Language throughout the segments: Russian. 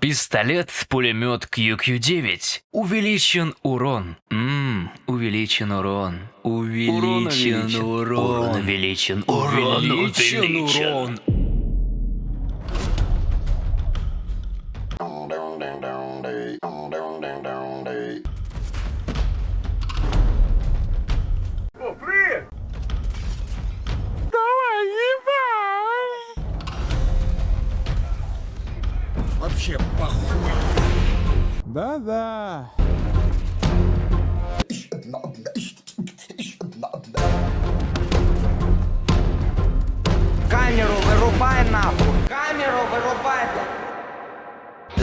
Пистолет-пулемет QQ9. Увеличен урон. Ммм, увеличен урон. Увеличен урон. Урон увеличен. Урон увеличен. О, Вообще похуй. Да-да. Камеру вырубай нахуй! Камеру вырубай!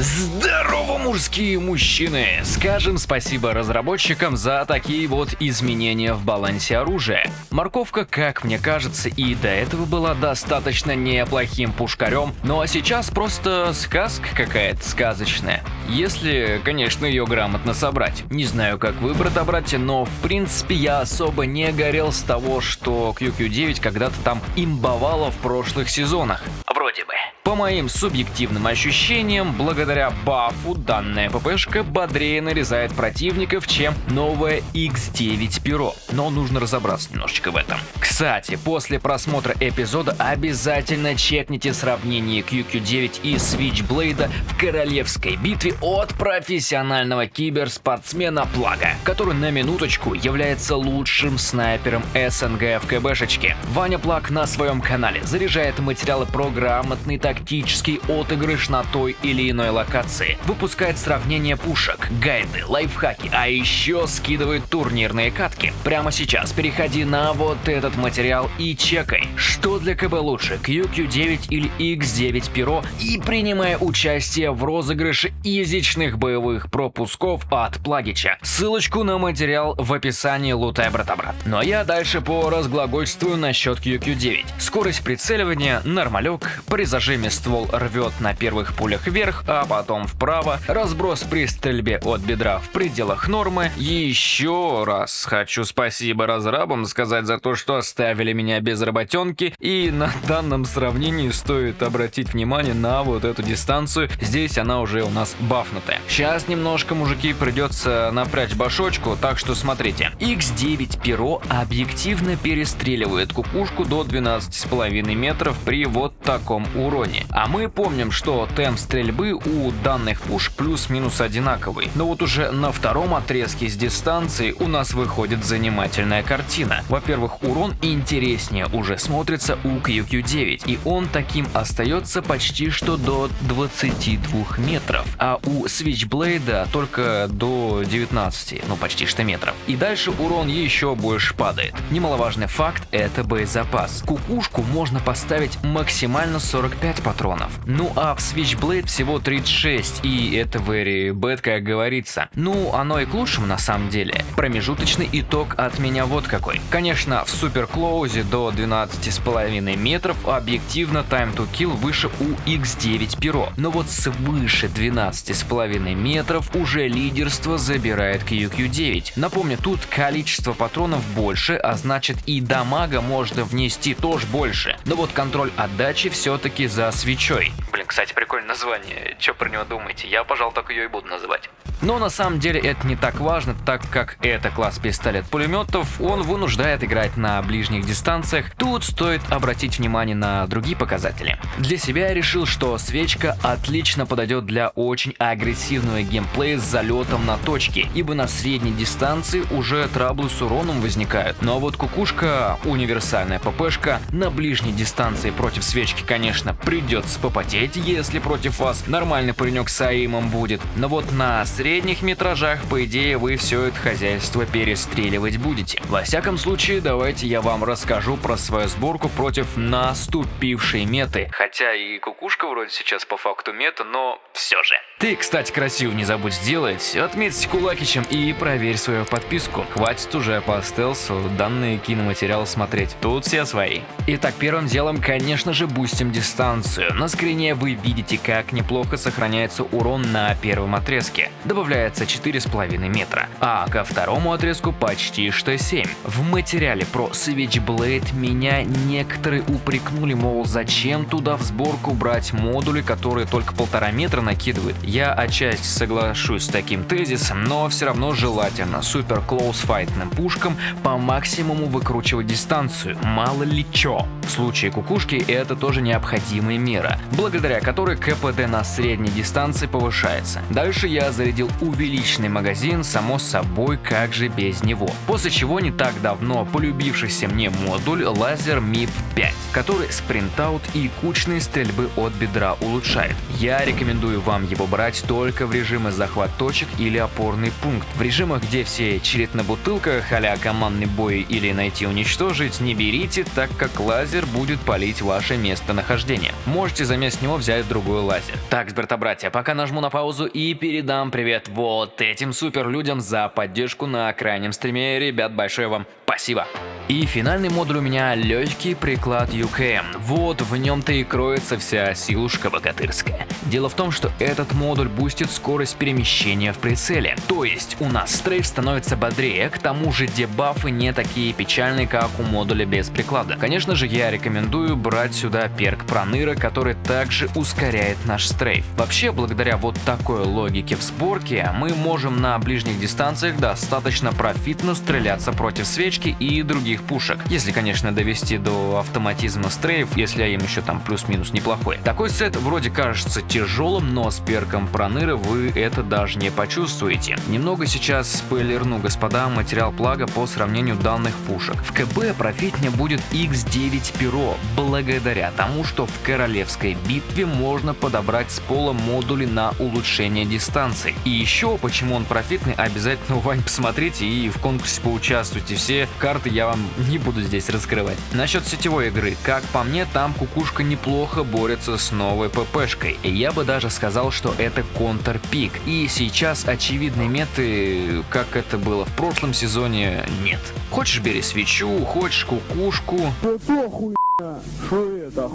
Здорово, мужские мужчины! Скажем спасибо разработчикам за такие вот изменения в балансе оружия. Морковка, как мне кажется, и до этого была достаточно неплохим пушкарем, ну а сейчас просто сказка какая-то сказочная. Если, конечно, ее грамотно собрать. Не знаю, как вы, брата-братья, но в принципе я особо не горел с того, что QQ9 когда-то там имбовало в прошлых сезонах. Вроде бы. По моим субъективным ощущениям, благодаря бафу данная ППшка бодрее нарезает противников, чем новая X9 Перо. Но нужно разобраться немножечко в этом. Кстати, после просмотра эпизода обязательно чекните сравнение QQ9 и Switchblade в королевской битве от профессионального киберспортсмена Плага, который на минуточку является лучшим снайпером СНГ в КБшечке. Ваня Плаг на своем канале заряжает материалы про грамотный тактический отыгрыш на той или иной локации, выпускает сравнение пушек, гайды, лайфхаки, а еще скидывает турнирные катки. Прямо сейчас переходи на вот этот материал и чекай, что для КБ лучше, QQ9 или X9 Перо и принимая участие в розыгрыше язычных боевых пропусков от Плагича. Ссылочку на материал в описании лутай брата-брат. Ну а я дальше по разглагольствую насчет QQ9. Скорость прицеливания, нормалек, при зажиме ствол рвет на первых пулях вверх, а потом вправо, разброс при стрельбе от бедра в пределах нормы. Еще раз хочу спасибо разрабам сказать за то, что оставили меня без работенки, и на данном сравнении стоит обратить внимание на вот эту дистанцию, здесь она уже у нас бафнутая. Сейчас немножко, мужики, придется напрячь башочку, так что смотрите. X9 Перо объективно перестреливает кукушку до 12,5 метров при вот таком уроне. А мы помним, что темп стрельбы у данных пушек плюс-минус одинаковый. Но вот уже на втором отрезке с дистанции у нас выходит занимательная картина. Во-первых, урон интереснее уже смотрится у QQ9, и он таким остается почти что до 22 метров, а у Switchblade только до 19, ну почти что метров. И дальше урон еще больше падает. Немаловажный факт это боезапас. Кукушку можно поставить максимально 45 патронов. Ну а в Switchblade всего 36, и это very bad, как говорится. Ну, оно и к лучшему на самом деле. Промежуточный итог от меня вот какой. Конечно, в Super Close до 12,5 метров объективно time to kill выше у X9 Перо. Но вот свыше 12,5 метров уже лидерство забирает QQ9. Напомню, тут количество патронов больше, а значит и дамага можно внести тоже больше. Но вот контроль отдачи все-таки за свечой. Блин, кстати, прикольное название. Че про него думаете? Я, пожалуй, так ее и буду называть. Но на самом деле это не так важно, так как это класс пистолет-пулеметов, он вынуждает играть на ближних дистанциях. Тут стоит обратить внимание на другие показатели. Для себя я решил, что свечка отлично подойдет для очень агрессивного геймплея с залетом на точки, ибо на средней дистанции уже траблы с уроном возникают. Но вот кукушка, универсальная ППшка, на ближней дистанции против свечки, конечно, придется попотеть, если против вас нормальный паренек с аимом будет. Но вот на средних метражах, по идее, вы все это хозяйство перестреливать будете. Во всяком случае, давайте я вам расскажу про свою сборку против наступившей меты. Хотя и кукушка вроде сейчас по факту мета, но все же. Ты, кстати, красиво не забудь сделать, отметься кулакичем и проверь свою подписку. Хватит уже по стелсу данные киноматериалы смотреть, тут все свои. Итак, первым делом, конечно же, бустим дистанцию. На скрине вы видите, как неплохо сохраняется урон на первом отрезке. Добавляется 4,5 метра, а ко второму отрезку почти что 7. В материале про Switchblade меня некоторые упрекнули, мол, зачем туда в сборку брать модули, которые только полтора метра накидывают Я отчасти соглашусь с таким тезисом, но все равно желательно супер клоус файтным пушкам по максимуму выкручивать дистанцию, мало ли чё. В случае кукушки это тоже необходимая мера, благодаря которой КПД на средней дистанции повышается. Дальше я зарядил увеличенный магазин, само собой, как же без него. После чего не так давно полюбившийся мне модуль лазер MIP 5, который спринтаут и кучные стрельбы от бедра улучшает. Я рекомендую вам его брать только в режимы захват точек или опорный пункт. В режимах, где все чирит на бутылках, а командный бой или найти уничтожить, не берите, так как лазер будет палить ваше местонахождение. Можете заместо него взять другой лазер. Так, братья, пока нажму на паузу и передам привет вот этим супер людям за поддержку на крайнем стриме. Ребят, большое вам спасибо. И финальный модуль у меня легкий приклад UKM. Вот в нем-то и кроется вся силушка богатырская. Дело в том, что этот модуль бустит скорость перемещения в прицеле. То есть у нас strafe становится бодрее, к тому же дебафы не такие печальные, как у модуля без приклада. Конечно же, я рекомендую брать сюда perk Проныра, который также ускоряет наш strafe. Вообще, благодаря вот такой логике в сборке, мы можем на ближних дистанциях достаточно профитно стреляться против свечки и других пушек. Если, конечно, довести до автоматизма стрейф, если им еще там плюс-минус неплохой. Такой сет вроде кажется тяжелым, но с перком проныры вы это даже не почувствуете. Немного сейчас спойлерну, господа, материал плага по сравнению данных пушек. В КБ профитнее будет X9 Перо, благодаря тому, что в королевской битве можно подобрать с пола модули на улучшение дистанции. И еще, почему он профитный, обязательно, Вань, посмотрите и в конкурсе поучаствуйте. Все карты я вам не буду здесь раскрывать. Насчет сетевой игры, как по мне, там кукушка неплохо борется с новой ППшкой. И я бы даже сказал, что это контрпик. И сейчас очевидной меты, как это было в прошлом сезоне, нет. Хочешь бери свечу, хочешь кукушку. Что это?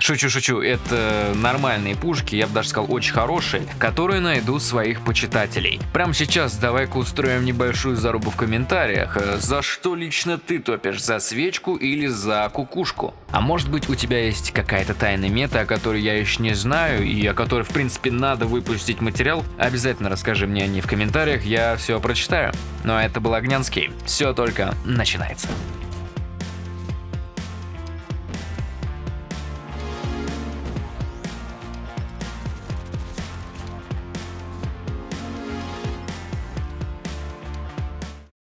Шучу, шучу, это нормальные пушки, я бы даже сказал очень хорошие, которые найдут своих почитателей. Прямо сейчас давай-ка устроим небольшую зарубу в комментариях, за что лично ты топишь, за свечку или за кукушку? А может быть у тебя есть какая-то тайная мета, о которой я еще не знаю и о которой в принципе надо выпустить материал? Обязательно расскажи мне о ней в комментариях, я все прочитаю. Ну а это был Огнянский, все только начинается.